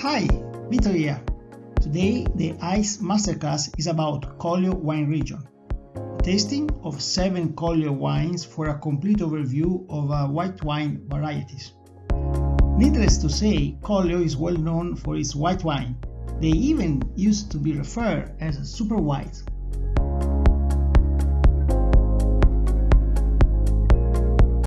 Hi, Vito here. Today the ICE Masterclass is about Collio wine region. Tasting of 7 Collio wines for a complete overview of uh, white wine varieties. Needless to say, Collio is well known for its white wine. They even used to be referred as super white.